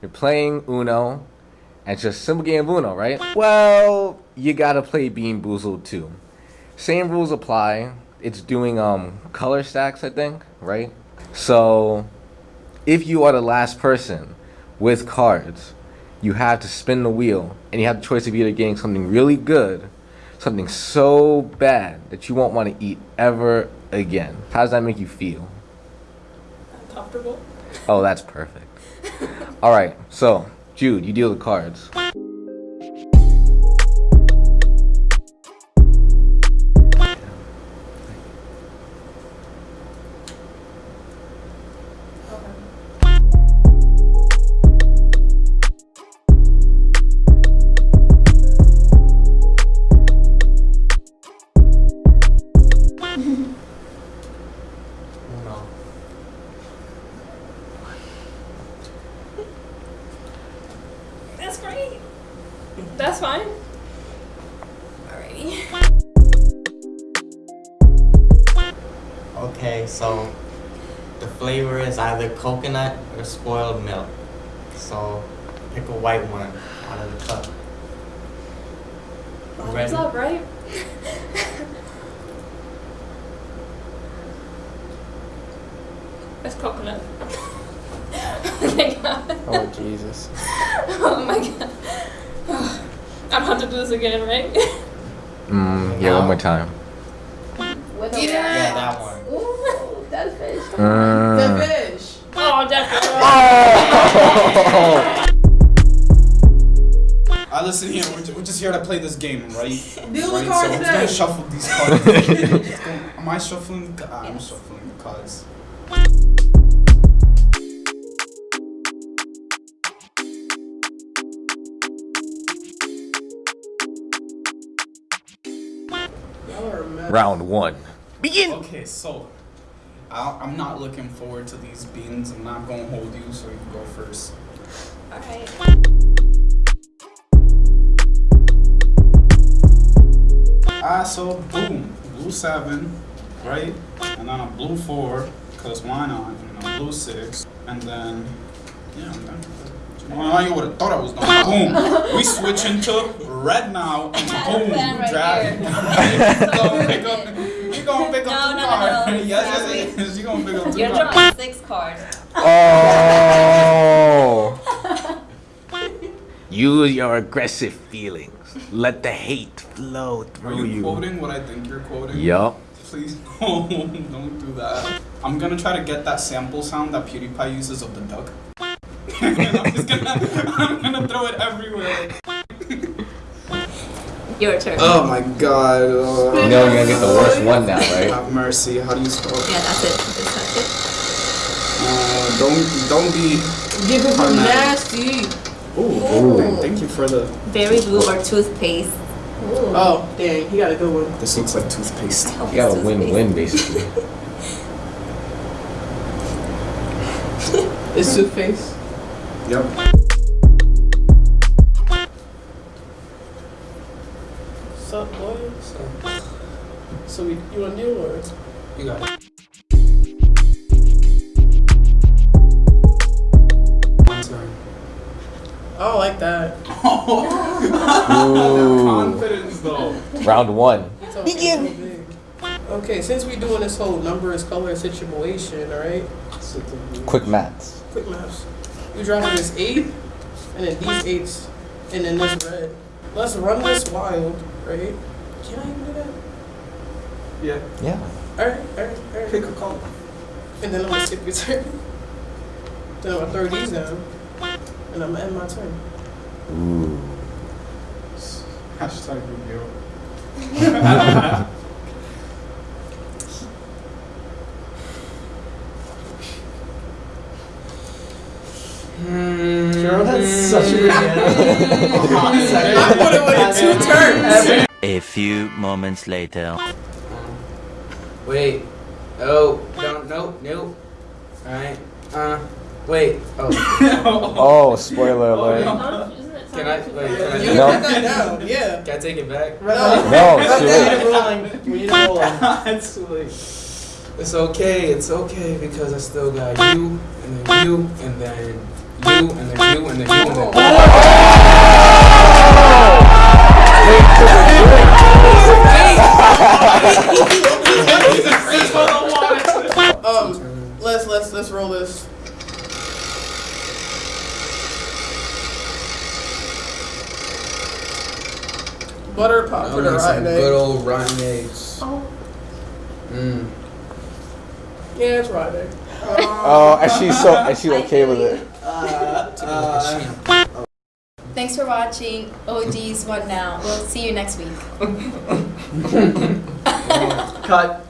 You're playing Uno, and it's just simple game of Uno, right? Well, you gotta play Bean Boozled too. Same rules apply. It's doing um color stacks, I think, right? So, if you are the last person with cards, you have to spin the wheel, and you have the choice of either getting something really good, something so bad that you won't want to eat ever again. How does that make you feel? Uncomfortable. Oh, that's perfect. All right, so Jude, you deal the cards. That's fine. Alrighty. Okay, so the flavor is either coconut or spoiled milk. So pick a white one out of the cup. Bottoms Ready? up, right? It's coconut. oh. Oh Jesus. Oh my god. Oh, I don't have to do this again, right? Mm, yeah, one more time. With Yeah. Yeah, that one. Ooh, that fish. Mm. The fish. oh, definitely. I listen here. We're, we're just here to play this game, right? Deal the right? cards so we're gonna shuffle these cards. Just gonna- Am I shuffling? The, ah, I'm shuffling the cards. Round one. Begin. Okay, so I, I'm not looking forward to these beans. I'm not gonna hold you, so you go first. Alright. Ah, so boom, blue seven, right? And then a blue four, cause why not? And a blue six, and then yeah, I'm. Well, you would have thought I was done. Boom. We switch into red now, and boom, right drag. here. you gonna pick up. You gonna pick up No, two no, no, cards. no. yes, yes, yes. You gonna pick up 2 You're cards. drawing six cards. Oh. Use your aggressive feelings. Let the hate flow Are through you you. quoting what I think you're quoting? Yup. Please don't, don't do that. I'm gonna try to get that sample sound that PewDiePie uses of the duck. I'm just gonna, I'm gonna throw it everywhere. Your turn. Oh my god. You know you're gonna get the worst one now, right? Have mercy. How do you spell it? Yeah, that's it. That's it. Uh, don't don't be. Give it Oh, from nasty. Ooh, thank- thank you for the. Berry blue or toothpaste. Oh, dang, you got a good one. This looks like toothpaste. You got it's a win-win, basically. It's toothpaste. Yep. Sup, boy? So we, you want to deal or? You got it. My turn. Oh, I like that. Ooh. Confidence though. Round one. Begin. Okay, since we're doing this whole number is color situation, alright? Quick maths. Quick maths. You dropping this eight, and then these eights, and then this red. Let's run this wild, right? Can I even do that? Yeah. Yeah. Alright, alright, alright. Pick a color. And then I'm gonna skip your turn. Then I'm gonna throw these down, and I'm gonna end my turn. Ooh. Hashtag review. that's such a good I put it with two turns. A few moments later. Wait. Oh, don't. Nope. Nope. Alright. Uh. Wait. Oh. Oh, spoiler alert. Can I? Wait. Can I, You No. can that down, yeah. can I take it back? No. No, We it's too need a rolling. We need a rolling. That's. It's okay, it's okay because I still got you, and then you, and then you, and then you, and then you, and then Um, let's let's let's roll this. Butter pop I'll for the rotten egg. good old rotten eggs. Oh. Mm. Yeah, it's rotten egg. Oh, and she's so and she's okay with it. Uh, uh, Thanks for watching OD's What Now. We'll see you next week. Cut.